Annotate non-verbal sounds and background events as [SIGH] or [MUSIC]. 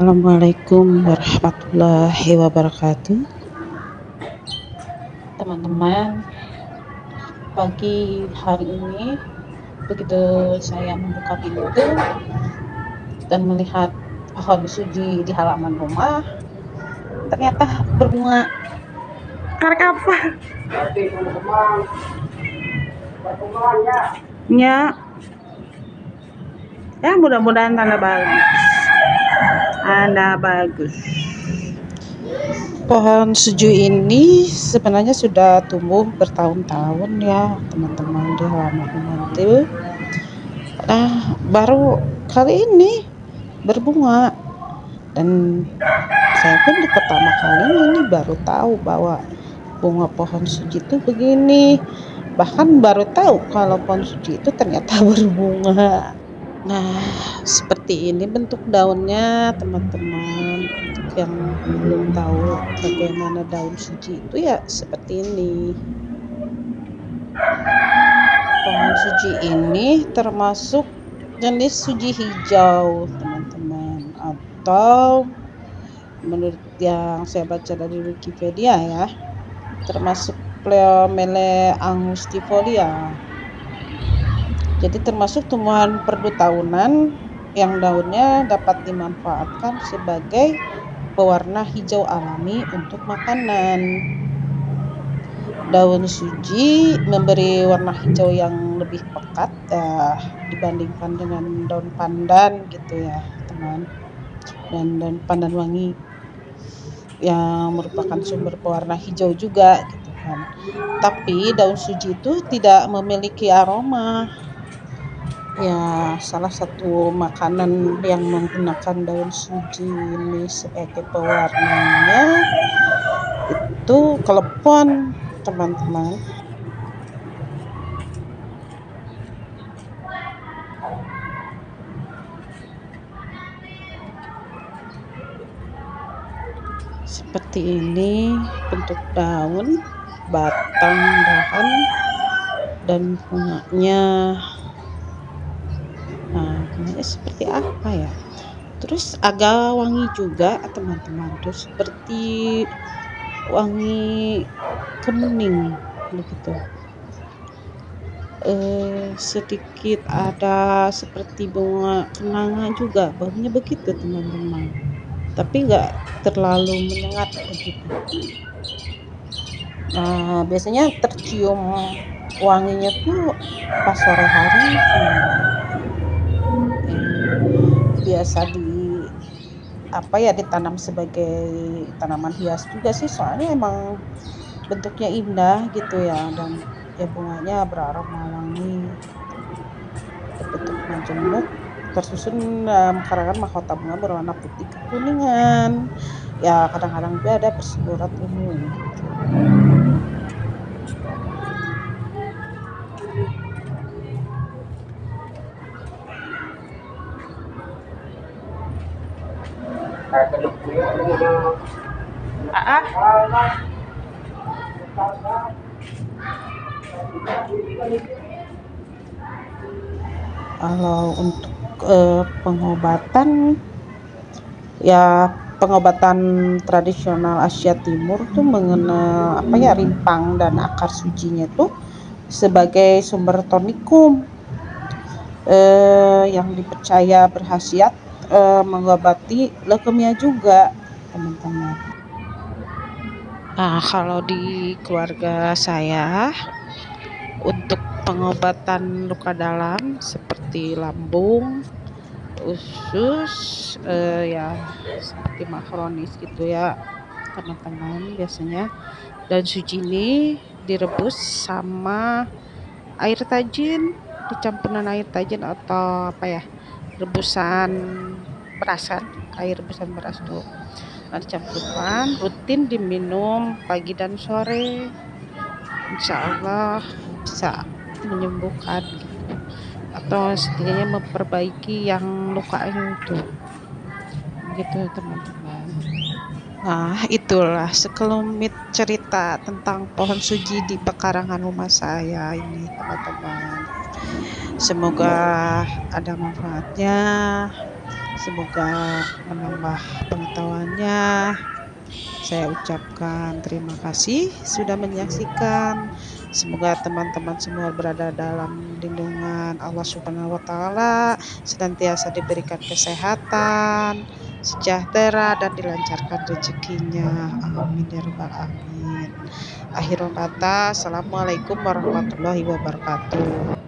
Assalamualaikum warahmatullahi wabarakatuh. Teman-teman pagi hari ini begitu saya membuka pintu dan melihat pohon suji di halaman rumah ternyata berbunga karek apa ya ya mudah-mudahan tanda bagus tanda bagus. Pohon suju ini sebenarnya sudah tumbuh bertahun-tahun ya teman-teman. Di halaman itu nah baru kali ini berbunga. Dan saya pun di pertama kali ini baru tahu bahwa bunga pohon suji itu begini. Bahkan baru tahu kalau pohon suji itu ternyata [LAUGHS] berbunga nah seperti ini bentuk daunnya teman-teman. Untuk yang belum tahu bagaimana daun suji itu ya seperti ini. Pohon suji ini termasuk jenis suji hijau teman-teman. Atau menurut yang saya baca dari Wikipedia ya termasuk Pleomele angustifolia jadi termasuk tumbuhan perdu tahunan yang daunnya dapat dimanfaatkan sebagai pewarna hijau alami untuk makanan daun suji memberi warna hijau yang lebih pekat uh, dibandingkan dengan daun pandan gitu ya teman dan daun pandan wangi yang merupakan sumber pewarna hijau juga gitu kan. Tapi daun suji itu tidak memiliki aroma. Ya, salah satu makanan yang menggunakan daun suji ini sebagai pewarnanya itu klepon, teman-teman. seperti ini bentuk daun batang dahan dan bunganya bunganya seperti apa ya? Terus agak wangi juga teman-teman. Terus seperti wangi kemuning begitu. Eh, sedikit ada seperti bunga kenanga juga baunya begitu teman-teman. Tapi nggak terlalu menyengat begitu. Nah biasanya tercium wanginya tuh pas sore hari biasa di apa ya ditanam sebagai tanaman hias juga sih. Soalnya emang bentuknya indah gitu ya dan ya bunganya beraroma wangi. Berbentuk majemuk tersusun dalam karangan mahkota bunga berwarna putih kekuningan. Ya kadang-kadang juga ada perseburat ungu Ah, ah. Kalau untuk uh, pengobatan ya pengobatan tradisional Asia Timur tuh mengenal apa ya rimpang dan akar sujinya tuh sebagai sumber tonikum eh, yang dipercaya berhasiat eh, mengobati leukemia juga teman-teman. Nah kalau di keluarga saya untuk pengobatan luka dalam seperti lambung, usus, uh, ya seperti makronis gitu ya teman-teman biasanya dan suji ini direbus sama air tajin dicampuran air tajin atau apa ya rebusan berasan air rebusan beras tuh. Nah, dicampurkan rutin diminum pagi dan sore. Insya Allah bisa menyembuhkan gitu. Atau setidaknya memperbaiki yang luka itu. Gitu teman-teman. Nah itulah sekelumit cerita tentang pohon suji di pekarangan rumah saya ini teman-teman semoga ada manfaatnya. Semoga menambah pengetahuannya. Saya ucapkan terima kasih sudah menyaksikan. Semoga teman-teman semua berada dalam lindungan Allah Subhanahu wa taala senantiasa diberikan kesehatan sejahtera dan dilancarkan rezekinya. Amin ya rabbal alamin. Akhirul kata assalamualaikum warahmatullahi wabarakatuh